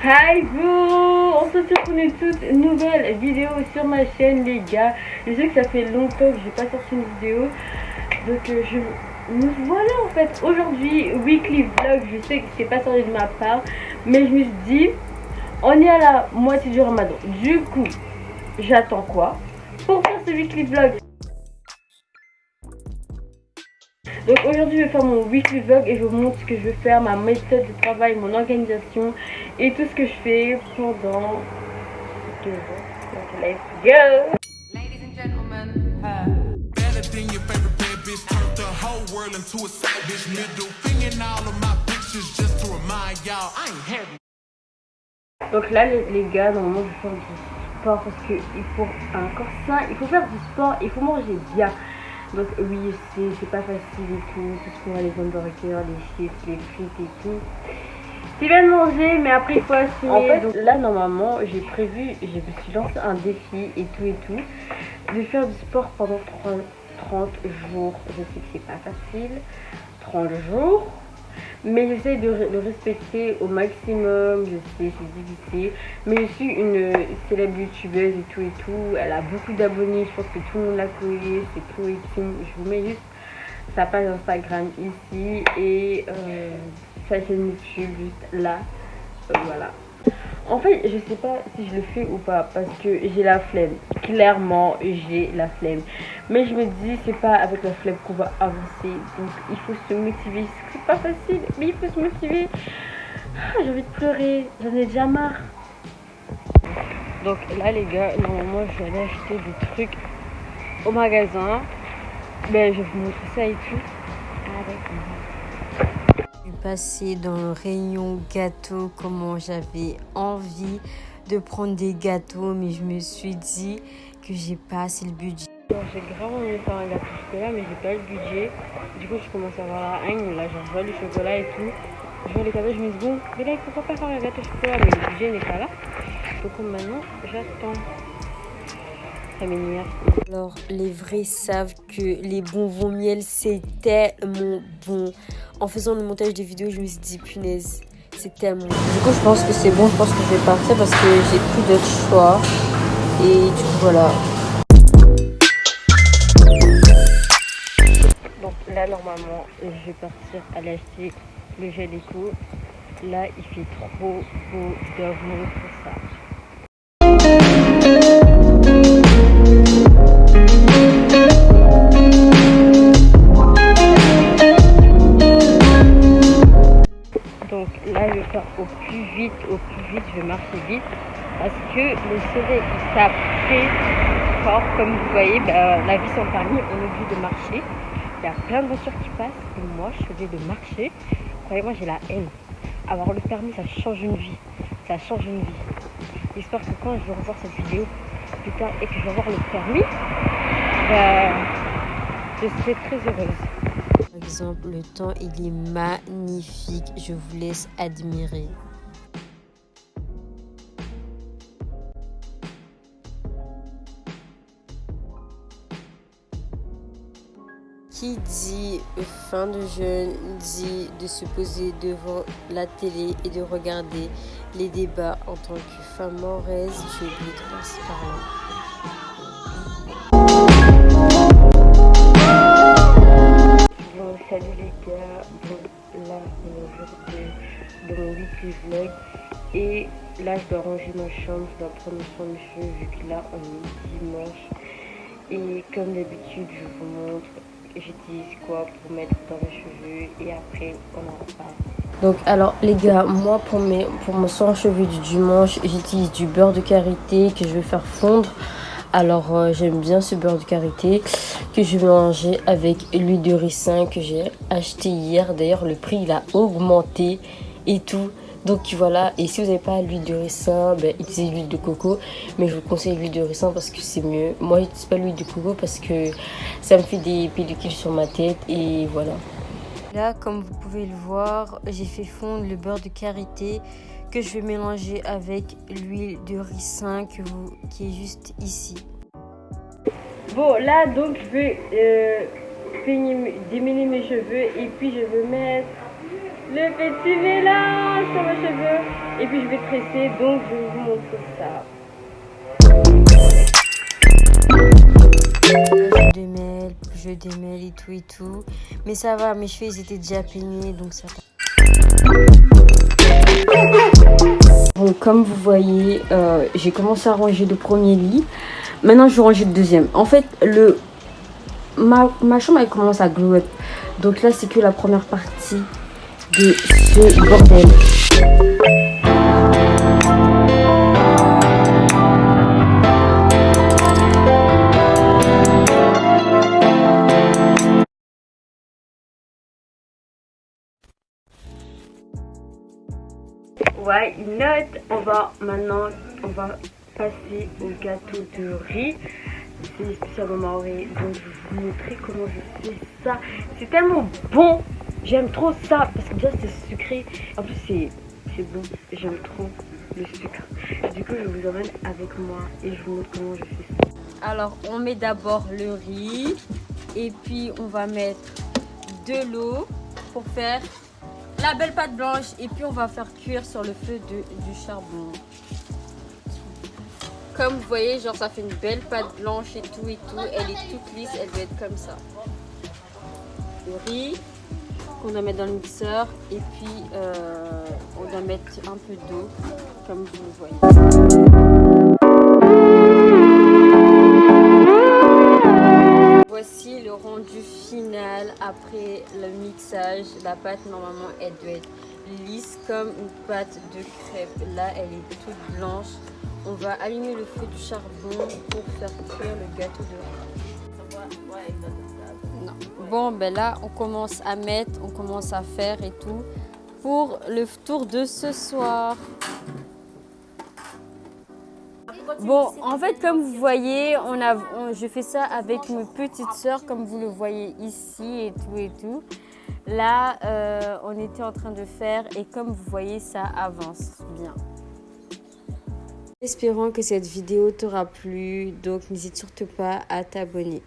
Hi vous On se retrouve pour une toute nouvelle vidéo sur ma chaîne les gars. Je sais que ça fait longtemps que j'ai pas sorti une vidéo. Donc euh, je nous voilà en fait aujourd'hui weekly vlog. Je sais que c'est pas sorti de ma part. Mais je me suis dit on est à la moitié du ramadan. Du coup j'attends quoi Pour faire ce weekly vlog? Donc aujourd'hui je vais faire mon weekly vlog et je vous montre ce que je veux faire, ma méthode de travail, mon organisation et tout ce que je fais pendant deux jours. Donc let's go Ladies and gentlemen, her. Better than your favorite bad bitch. Turned the whole world into a side bitch. Middle finger in all of my pictures just to remind y'all I ain't heavy. Donc là les, les gars, normalement je vais faire du sport parce que il faut un corps sain, il faut faire du sport, il faut manger bien. Donc oui, c'est c'est pas facile et tout, tout ce qu'on a les hamburgers, les chips, les frites et tout. C'est bien de manger, mais après il faut assumer. En fait, donc, là normalement, j'ai prévu, je me suis lancé un défi et tout et tout, de faire du sport pendant 30, 30 jours. Je sais que c'est pas facile, 30 jours. Mais j'essaie de le respecter au maximum. Je sais, c'est difficile. Mais je suis une célèbre youtubeuse et tout et tout. Elle a beaucoup d'abonnés. Je pense que tout le monde la connaît. C'est Chloé Kim. Je vous mets juste sa page Instagram ici et euh, sa chaîne YouTube juste là. Euh, voilà. En fait, je sais pas si je le fais ou pas parce que j'ai la flemme. Clairement, j'ai la flemme. Mais je me dis, c'est pas avec la flemme qu'on va avancer. Donc, il faut se motiver. C'est pas facile, mais il faut se motiver. Ah, j'ai envie de pleurer. J'en ai déjà marre. Donc là, les gars, normalement, je vais aller acheter des trucs au magasin. Ben, je vais vous montrer ça et tout. Je passée dans le rayon gâteau, comment j'avais envie de prendre des gâteaux, mais je me suis dit que j'ai pas assez le budget. J'ai grave envie de faire un gâteau au chocolat, mais j'ai pas le budget. Du coup, je commence à avoir la haine. Là, j'en vois le chocolat et tout. Je vois les cadeaux, je me dis, bon, mais là, pourquoi pas faire un gâteau au chocolat Mais le budget n'est pas là. Donc maintenant, j'attends. Alors, les vrais savent que les bonbons miel, c'est tellement bon. En faisant le montage des vidéos, je me suis dit, punaise, c'est tellement bon. Du coup, je pense que c'est bon. Je pense que je vais partir parce que j'ai plus d'autre choix. Et du coup, voilà. Donc là, normalement, je vais partir aller acheter le gel éco. Là, il fait trop beau d'amour pour ça. Au plus vite, au plus vite, je vais marcher vite. Parce que le soleil, il tape fort. Comme vous voyez, bah, la vie sans permis, on est obligé de marcher. Il y a plein de voitures qui passent et moi, je suis obligée de marcher. Croyez-moi, j'ai la haine. Avoir le permis, ça change une vie. Ça change une vie. J'espère que quand je vais revoir cette vidéo plus tard et que je vais avoir le permis, bah, je serai très heureuse. Le temps, il est magnifique. Je vous laisse admirer. Qui dit fin de jeûne dit de se poser devant la télé et de regarder les débats en tant que femme mauraise. J'ai oublié de. Là de, vlog et là je dois ranger ma chambre, je dois prendre soin de mes cheveux vu que là on est dimanche et comme d'habitude je vous montre j'utilise quoi pour mettre dans mes cheveux et après on en reparle. Donc alors les gars, moi pour, mes, pour mon soin cheveux du dimanche, j'utilise du beurre de karité que je vais faire fondre. Alors euh, j'aime bien ce beurre de karité que je vais mélanger avec l'huile de ricin que j'ai acheté hier. D'ailleurs le prix il a augmenté et tout. Donc voilà, et si vous n'avez pas l'huile de ricin, ben, utilisez l'huile de coco. Mais je vous conseille l'huile de ricin parce que c'est mieux. Moi j'utilise pas l'huile de coco parce que ça me fait des pellicules sur ma tête et voilà. Là, comme vous pouvez le voir, j'ai fait fondre le beurre de karité que je vais mélanger avec l'huile de ricin que vous, qui est juste ici. Bon là donc je vais euh, peigner démêler mes cheveux et puis je vais mettre le petit mélange sur mes cheveux. Et puis je vais tresser, donc je vais vous montrer ça. Je démêle, je démêle et tout et tout. Mais ça va, mes cheveux ils étaient déjà peignés donc ça va. Bon, comme vous voyez, euh, j'ai commencé à ranger le premier lit. Maintenant, je vais ranger le deuxième. En fait, le ma, ma chambre elle commence à glow. Donc là, c'est que la première partie de ce bordel. On va maintenant, on va passer au gâteau de riz. C'est spécialement riz. Donc je vais vous montrer comment je fais ça. C'est tellement bon. J'aime trop ça parce que déjà c'est sucré. En plus c'est bon. J'aime trop le sucre. Du coup je vous emmène avec moi et je vous montre comment je fais ça. Alors, on met d'abord le riz et puis on va mettre de l'eau pour faire la belle pâte blanche et puis on va faire cuire sur le feu de, du charbon. Comme vous voyez, genre ça fait une belle pâte blanche et tout et tout. Elle est toute lisse, elle doit être comme ça. Le riz qu'on doit mettre dans le mixeur et puis euh, on doit mettre un peu d'eau comme vous le voyez. Rendu final après le mixage. La pâte normalement elle doit être lisse comme une pâte de crêpe. Là elle est toute blanche. On va allumer le feu du charbon pour faire cuire le gâteau de. Non. Bon ben là on commence à mettre, on commence à faire et tout pour le tour de ce soir. Bon, en fait, comme vous voyez, on a, je fais ça avec mes petites sœurs, comme vous le voyez ici et tout et tout. Là, euh, on était en train de faire et comme vous voyez, ça avance bien. Espérons que cette vidéo t'aura plu, donc n'hésite surtout pas à t'abonner.